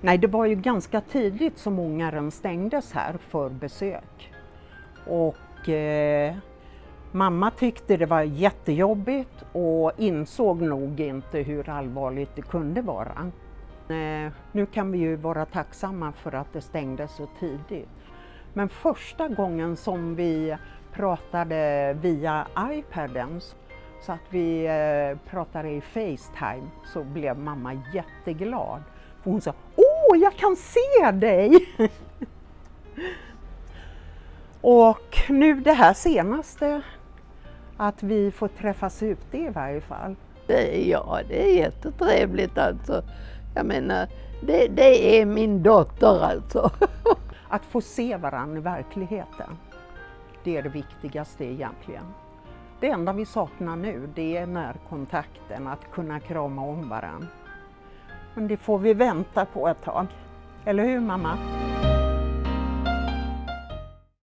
Nej, det var ju ganska tidigt som ångaren stängdes här för besök. Och eh, mamma tyckte det var jättejobbigt och insåg nog inte hur allvarligt det kunde vara. Eh, nu kan vi ju vara tacksamma för att det stängdes så tidigt. Men första gången som vi pratade via iPaden så att vi eh, pratade i Facetime så blev mamma jätteglad. Hon sa Åh, jag kan se dig! Och nu det här senaste, att vi får träffas ute i varje fall. Det, ja, det är jättetrevligt alltså. Jag menar, det, det är min dotter alltså. Att få se varandra i verkligheten, det är det viktigaste egentligen. Det enda vi saknar nu, det är närkontakten, att kunna krama om varandra. Men det får vi vänta på ett tag. Eller hur mamma?